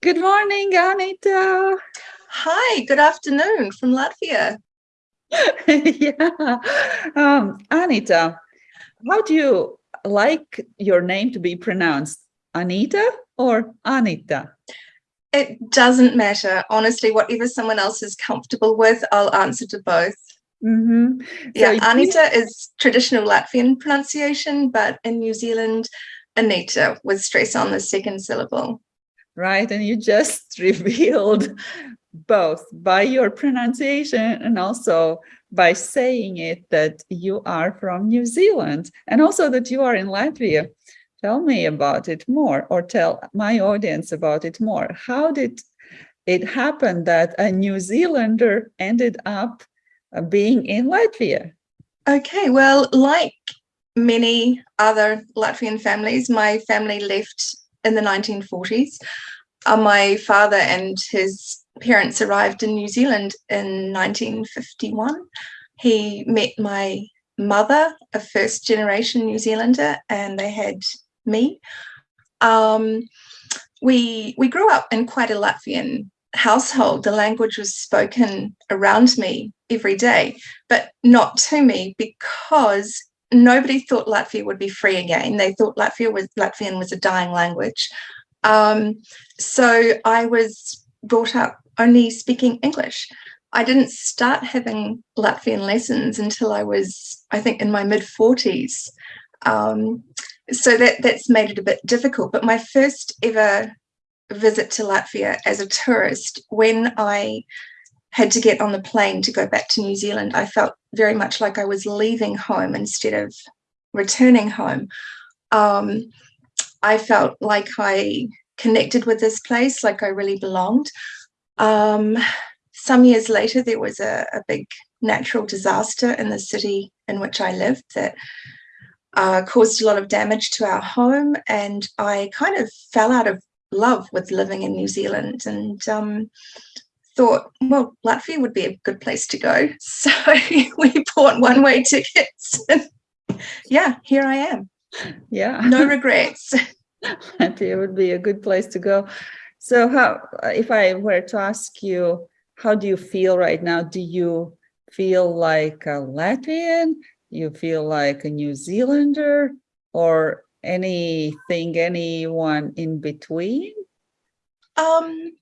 Good morning, Anita. Hi, good afternoon from Latvia. yeah. Um, Anita, how do you like your name to be pronounced? Anita or Anita? It doesn't matter. Honestly, whatever someone else is comfortable with, I'll answer to both. Mm -hmm. Yeah, so Anita is traditional Latvian pronunciation, but in New Zealand, Anita with stress on the second syllable. Right, and you just revealed both by your pronunciation and also by saying it that you are from New Zealand and also that you are in Latvia. Tell me about it more or tell my audience about it more. How did it happen that a New Zealander ended up being in Latvia? Okay, well, like many other Latvian families, my family left in the 1940s. Uh, my father and his parents arrived in New Zealand in 1951. He met my mother, a first generation New Zealander, and they had me. Um, we, we grew up in quite a Latvian household. The language was spoken around me every day, but not to me because nobody thought Latvia would be free again. They thought Latvia was Latvian was a dying language. Um, so I was brought up only speaking English. I didn't start having Latvian lessons until I was, I think, in my mid 40s. Um, so that that's made it a bit difficult. But my first ever visit to Latvia as a tourist, when I had to get on the plane to go back to New Zealand, I felt very much like I was leaving home instead of returning home. Um, I felt like I connected with this place, like I really belonged. Um, some years later, there was a, a, big natural disaster in the city in which I lived that uh, caused a lot of damage to our home. And I kind of fell out of love with living in New Zealand and um, thought, well, Latvia would be a good place to go. So we bought one way tickets. Yeah, here I am. Yeah. No regrets. Latvia would be a good place to go. So how, if I were to ask you, how do you feel right now? Do you feel like a Latvian? You feel like a New Zealander or anything, anyone in between? Um,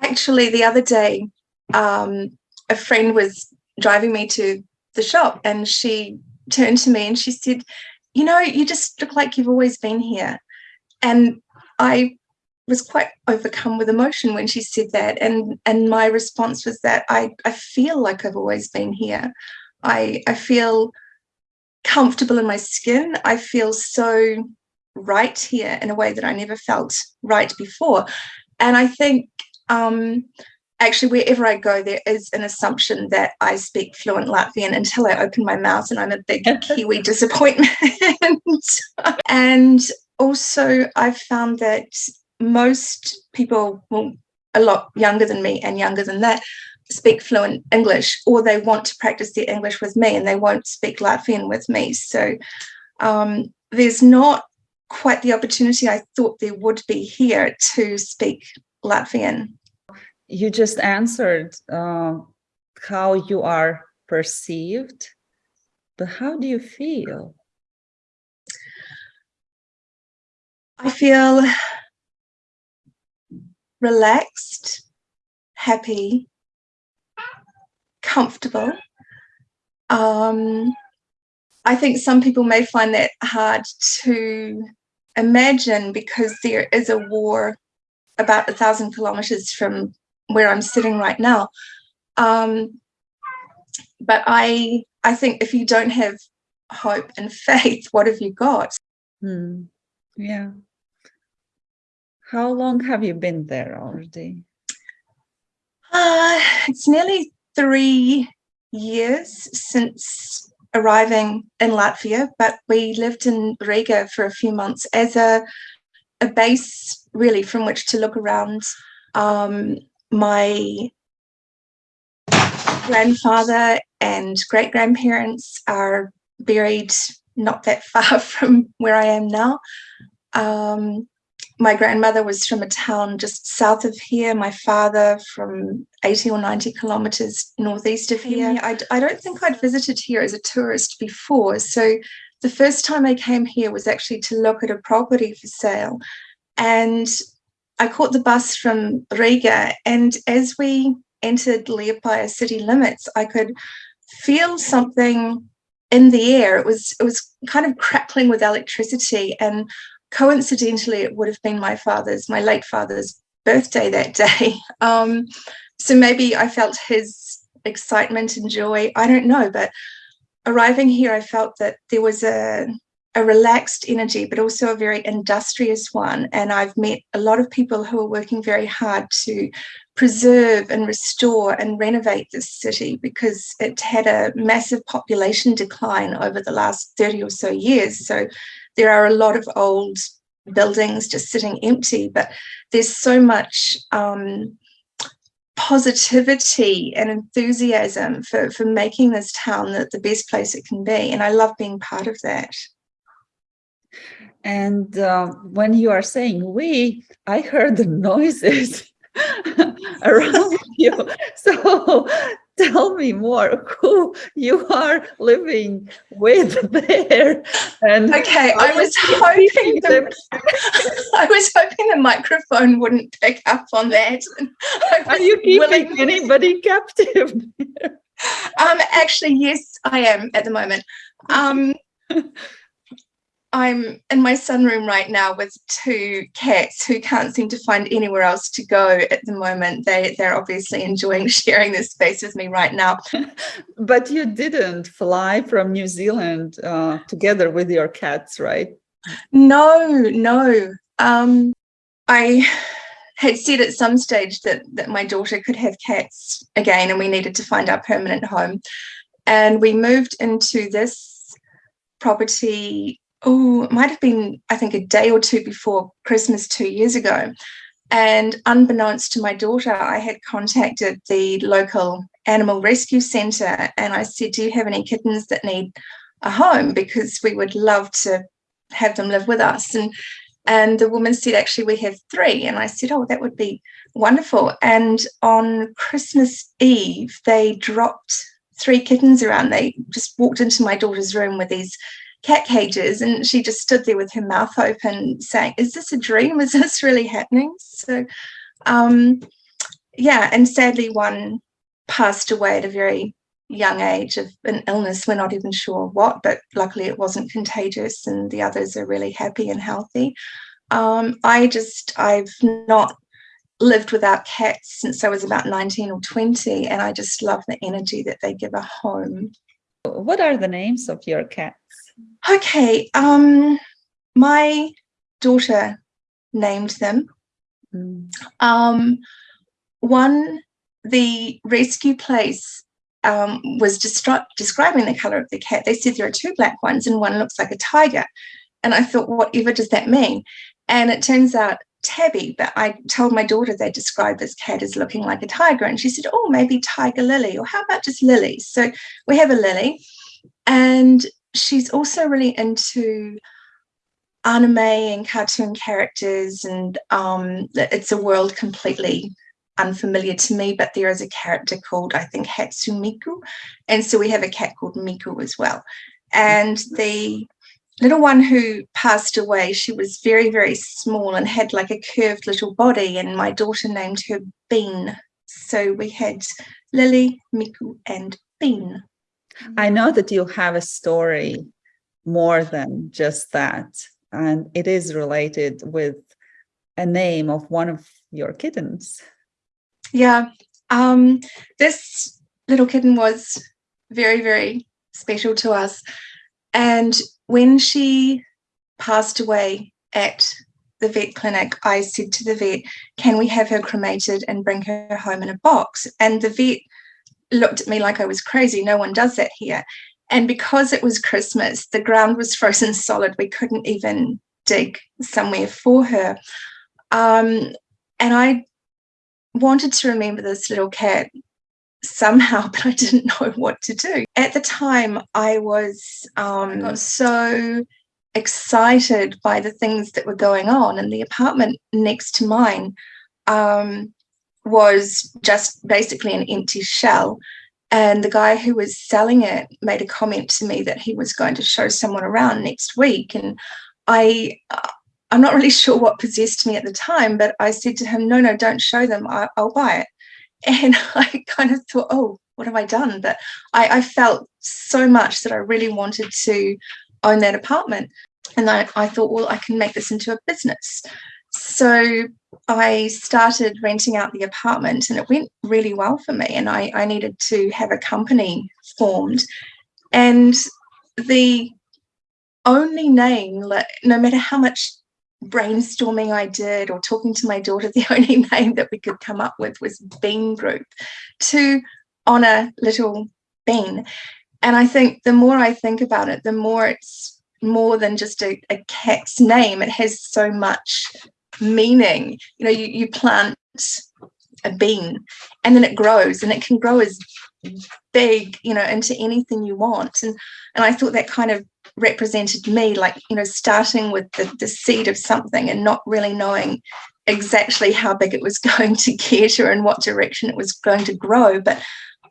actually, the other day, um, a friend was driving me to the shop and she turned to me and she said, you know, you just look like you've always been here. And I was quite overcome with emotion when she said that. And, and my response was that I, I feel like I've always been here. I, I feel comfortable in my skin. I feel so right here in a way that I never felt right before. And I think um, actually wherever I go, there is an assumption that I speak fluent Latvian until I open my mouth and I'm a big Kiwi disappointment. and also I've found that most people, well, a lot younger than me and younger than that, speak fluent English or they want to practice their English with me and they won't speak Latvian with me. So um, there's not quite the opportunity I thought there would be here to speak Latvian. You just answered uh, how you are perceived, but how do you feel? I feel relaxed, happy, comfortable. Um, I think some people may find that hard to imagine because there is a war about a thousand kilometers from where I'm sitting right now. Um, but I, I think if you don't have hope and faith, what have you got? Hmm. Yeah. How long have you been there already? Uh, it's nearly three years since arriving in Latvia, but we lived in Riga for a few months as a, a base really from which to look around. Um, my grandfather and great grandparents are buried not that far from where I am now. Um, my grandmother was from a town just south of here. My father from 80 or 90 kilometers northeast of here. I, I don't think I'd visited here as a tourist before. So the first time I came here was actually to look at a property for sale. And I caught the bus from Riga. And as we entered Liepaja city limits, I could feel something in the air. It was it was kind of crackling with electricity. And coincidentally, it would have been my father's, my late father's birthday that day. Um, so maybe I felt his excitement and joy. I don't know, but arriving here, I felt that there was a, a relaxed energy, but also a very industrious one. And I've met a lot of people who are working very hard to preserve and restore and renovate this city because it had a massive population decline over the last 30 or so years. So there are a lot of old buildings just sitting empty, but there's so much um, positivity and enthusiasm for, for making this town the, the best place it can be. And I love being part of that. And uh, when you are saying we, I heard the noises around you. So tell me more who you are living with there. And okay, I was hoping the, I was hoping the microphone wouldn't pick up on that. Are you keeping anybody captive? um, actually, yes, I am at the moment. Um, I'm in my sunroom right now with two cats who can't seem to find anywhere else to go at the moment. They, they're obviously enjoying sharing this space with me right now. but you didn't fly from New Zealand uh, together with your cats, right? No, no. Um, I had said at some stage that, that my daughter could have cats again and we needed to find our permanent home. And we moved into this property oh, it might have been, I think, a day or two before Christmas two years ago. And unbeknownst to my daughter, I had contacted the local animal rescue centre and I said, Do you have any kittens that need a home? Because we would love to have them live with us. And and the woman said, Actually, we have three. And I said, Oh, that would be wonderful. And on Christmas Eve, they dropped three kittens around. They just walked into my daughter's room with these cat cages and she just stood there with her mouth open saying is this a dream? Is this really happening? So um yeah and sadly one passed away at a very young age of an illness. We're not even sure what but luckily it wasn't contagious and the others are really happy and healthy. Um i just i've not lived without cats since i was about 19 or 20 and i just love the energy that they give a home. What are the names of your cats Okay, um, my daughter named them. Um, one, the rescue place um, was describing the color of the cat. They said there are two black ones and one looks like a tiger. And I thought, whatever does that mean? And it turns out Tabby, but I told my daughter they described this cat as looking like a tiger. And she said, oh, maybe Tiger Lily, or how about just Lily? So we have a Lily. And she's also really into anime and cartoon characters and um, it's a world completely unfamiliar to me but there is a character called I think Hatsune Miku and so we have a cat called Miku as well. And the little one who passed away she was very very small and had like a curved little body and my daughter named her Bean. So we had Lily, Miku and Bean I know that you have a story more than just that, and it is related with a name of one of your kittens. Yeah, um, this little kitten was very, very special to us. And when she passed away at the vet clinic, I said to the vet, can we have her cremated and bring her home in a box? And the vet looked at me like I was crazy. No one does that here. And because it was Christmas, the ground was frozen solid. We couldn't even dig somewhere for her. Um, and I wanted to remember this little cat somehow, but I didn't know what to do. At the time, I was um, so excited by the things that were going on. in the apartment next to mine um, was just basically an empty shell. And the guy who was selling it made a comment to me that he was going to show someone around next week. And I, I'm not really sure what possessed me at the time, but I said to him, no, no, don't show them. I, will buy it. And I kind of thought, oh, what have I done? But I, I felt so much that I really wanted to own that apartment. And I, I thought, well, I can make this into a business. So I started renting out the apartment and it went really well for me. And I, I needed to have a company formed. And the only name, like, no matter how much brainstorming I did or talking to my daughter, the only name that we could come up with was Bean Group to honor little Bean. And I think the more I think about it, the more it's more than just a, a cat's name. It has so much meaning. You know, you, you plant a bean and then it grows and it can grow as big, you know, into anything you want. And and I thought that kind of represented me, like, you know, starting with the, the seed of something and not really knowing exactly how big it was going to get or in what direction it was going to grow. But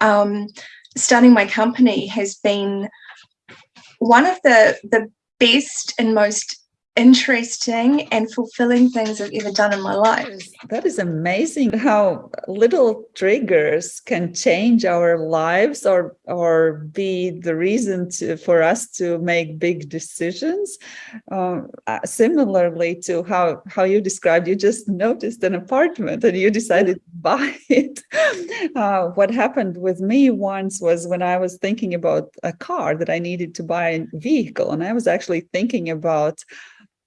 um, starting my company has been one of the the best and most interesting and fulfilling things I've ever done in my life. That is amazing how little triggers can change our lives or or be the reason to, for us to make big decisions. Um, uh, similarly to how, how you described, you just noticed an apartment and you decided to buy it. Uh, what happened with me once was when I was thinking about a car that I needed to buy a vehicle and I was actually thinking about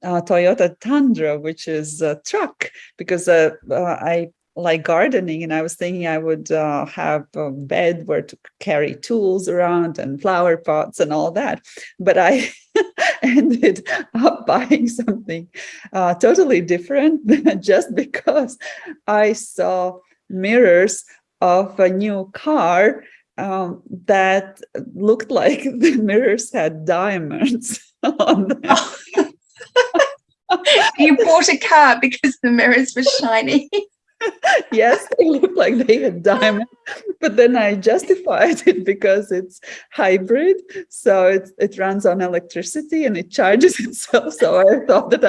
uh, Toyota Tundra, which is a truck, because uh, uh, I like gardening and I was thinking I would uh, have a bed where to carry tools around and flower pots and all that. But I ended up buying something uh, totally different just because I saw mirrors of a new car um, that looked like the mirrors had diamonds on them. you bought a car because the mirrors were shiny. yes, they look like they had diamonds, but then I justified it because it's hybrid. So it, it runs on electricity and it charges itself. So I thought that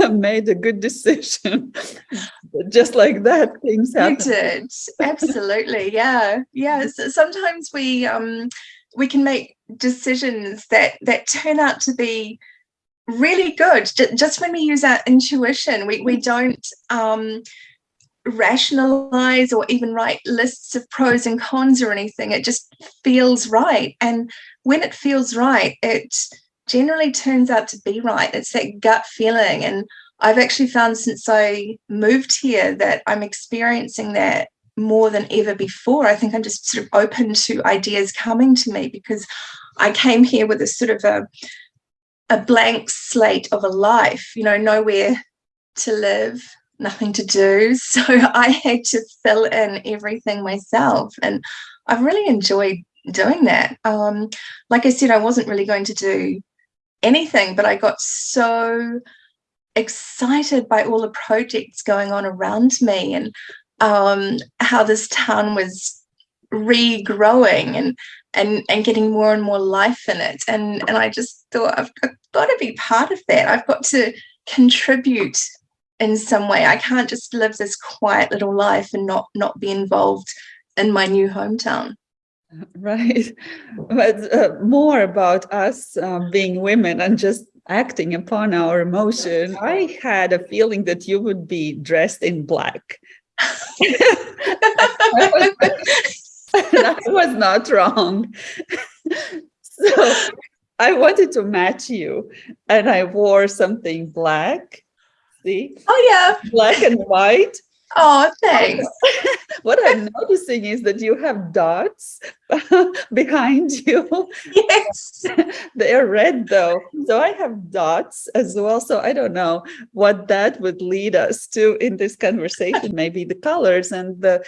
I made a good decision. Just like that, things happen. You did. Absolutely. Yeah. Yeah. So sometimes we um we can make decisions that that turn out to be really good. Just when we use our intuition we, we don't um, rationalize or even write lists of pros and cons or anything. It just feels right. And when it feels right it generally turns out to be right. It's that gut feeling. And i've actually found since i moved here that i'm experiencing that more than ever before. I think i'm just sort of open to ideas coming to me because i came here with a sort of a a blank slate of a life, you know, nowhere to live, nothing to do. So I had to fill in everything myself. And I've really enjoyed doing that. Um, like I said, I wasn't really going to do anything, but I got so excited by all the projects going on around me and um, how this town was regrowing and and and getting more and more life in it. And and i just thought I've, I've got to be part of that. I've got to contribute in some way. I can't just live this quiet little life and not not be involved in my new hometown. Right. But uh, more about us uh, being women and just acting upon our emotion. I had a feeling that you would be dressed in black I was not wrong. so I wanted to match you and I wore something black. See? Oh yeah. Black and white. Oh, thanks. what I'm noticing is that you have dots behind you. Yes. they are red though. So I have dots as well. So I don't know what that would lead us to in this conversation. Maybe the colors and the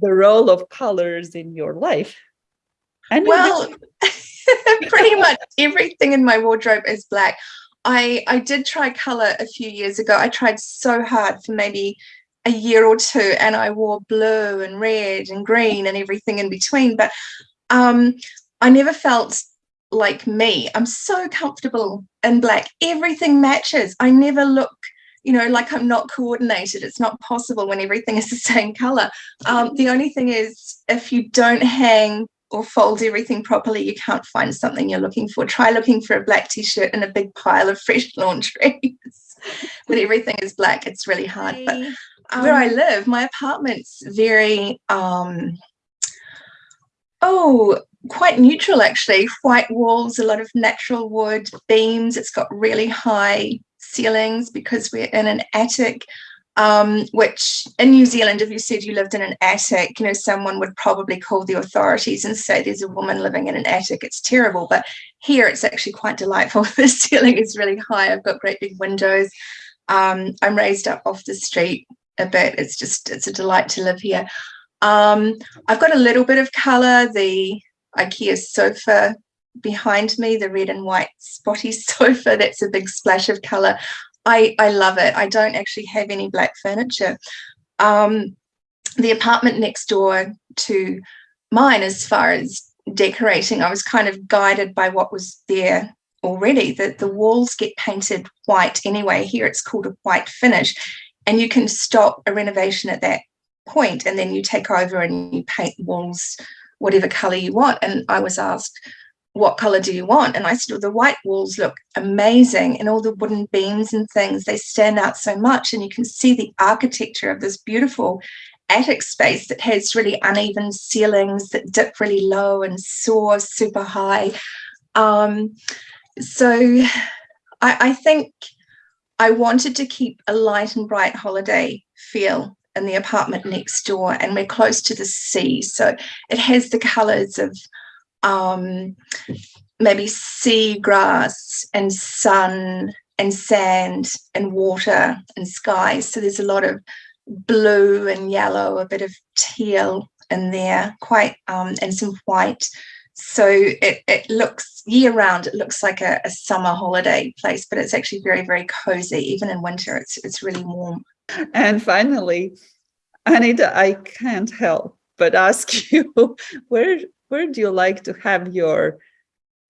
the role of colors in your life? And well, pretty much everything in my wardrobe is black. I, I did try color a few years ago. I tried so hard for maybe a year or two and I wore blue and red and green and everything in between. But um, I never felt like me. I'm so comfortable in black. Everything matches. I never look, you know, like I'm not coordinated. It's not possible when everything is the same color. Um, the only thing is if you don't hang or fold everything properly, you can't find something you're looking for. Try looking for a black t-shirt in a big pile of fresh laundry. when everything is black, it's really hard. But um, where I live, my apartment's very, um, oh, quite neutral actually. White walls, a lot of natural wood beams. It's got really high ceilings because we're in an attic um, which in New Zealand, if you said you lived in an attic, you know, someone would probably call the authorities and say there's a woman living in an attic. It's terrible. But here it's actually quite delightful. the ceiling is really high. I've got great big windows. Um, I'm raised up off the street a bit. It's just, it's a delight to live here. Um, I've got a little bit of color. The IKEA sofa behind me, the red and white spotty sofa, that's a big splash of color. I, I love it. I don't actually have any black furniture. Um, the apartment next door to mine, as far as decorating, I was kind of guided by what was there already. That the walls get painted white anyway. Here it's called a white finish. And you can stop a renovation at that point and then you take over and you paint walls whatever color you want. And I was asked, what color do you want? And I said, well, the white walls look amazing and all the wooden beams and things, they stand out so much. And you can see the architecture of this beautiful attic space that has really uneven ceilings that dip really low and soar super high. Um, so I, I think I wanted to keep a light and bright holiday feel in the apartment next door and we're close to the sea. So it has the colors of um, maybe sea grass and sun and sand and water and sky. So there's a lot of blue and yellow, a bit of teal in there, quite um, and some white. So it, it looks year round, it looks like a, a summer holiday place, but it's actually very, very cozy. Even in winter, it's it's really warm. And finally, Anita, I can't help but ask you, where where do you like to have your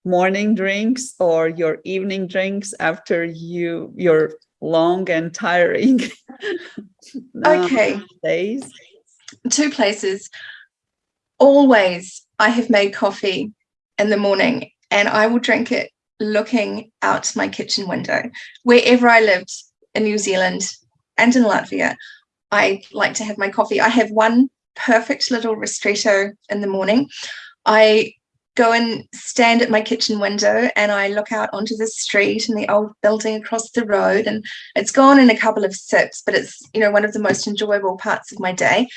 morning drinks or your evening drinks after you your long and tiring um, okay. days? Two places. Always i have made coffee in the morning and i will drink it looking out my kitchen window. Wherever i lived in new zealand and in latvia i like to have my coffee. I have one perfect little ristretto in the morning I go and stand at my kitchen window and I look out onto the street and the old building across the road and it's gone in a couple of sips, but it's, you know, one of the most enjoyable parts of my day.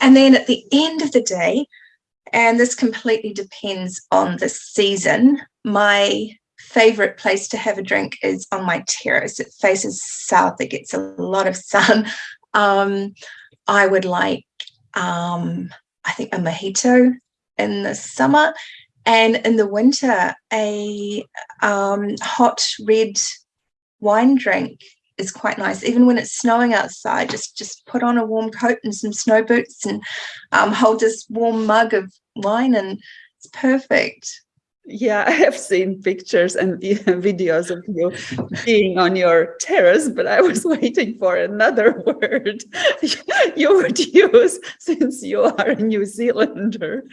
And then at the end of the day, and this completely depends on the season, my favorite place to have a drink is on my terrace. It faces south, it gets a lot of sun. Um, I would like, um, I think a mojito in the summer and in the winter a um, hot red wine drink is quite nice. Even when it's snowing outside just just put on a warm coat and some snow boots and um, hold this warm mug of wine and it's perfect yeah, I have seen pictures and videos of you being on your terrace, but I was waiting for another word you would use since you are a New Zealander.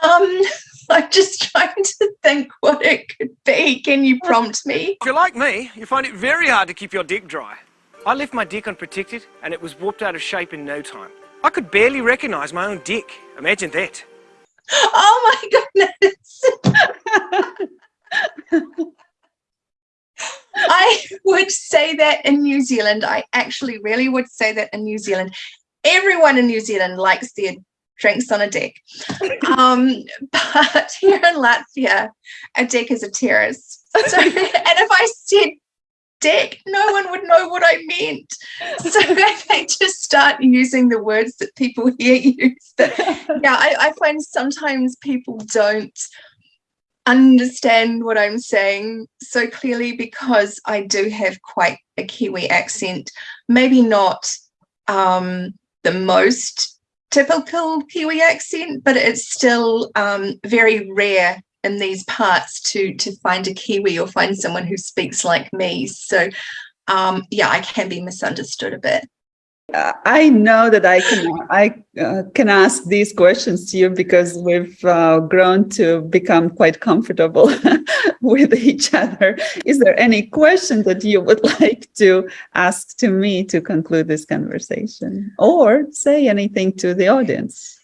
Um, I'm just trying to think what it could be. Can you prompt me? If you're like me, you find it very hard to keep your dick dry. I left my dick unprotected and it was warped out of shape in no time. I could barely recognize my own dick. Imagine that. Oh my goodness. I would say that in New Zealand. I actually really would say that in New Zealand. Everyone in New Zealand likes their drinks on a deck. Um, but here in Latvia, a deck is a terrace. So, and if I said no one would know what I meant. So they just start using the words that people here use. Yeah, I, I find sometimes people don't understand what I'm saying so clearly because I do have quite a Kiwi accent. Maybe not um, the most typical Kiwi accent, but it's still um, very rare in these parts to to find a Kiwi or find someone who speaks like me. So um, yeah, I can be misunderstood a bit. Uh, I know that I can I uh, can ask these questions to you because we've uh, grown to become quite comfortable with each other. Is there any question that you would like to ask to me to conclude this conversation or say anything to the audience?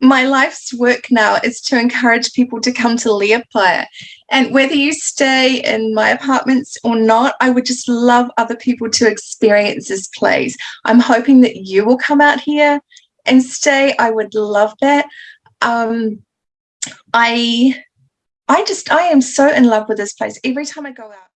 My life's work now is to encourage people to come to Liepaja. And whether you stay in my apartments or not, I would just love other people to experience this place. I'm hoping that you will come out here and stay. I would love that. Um, I, I just, I am so in love with this place. Every time I go out,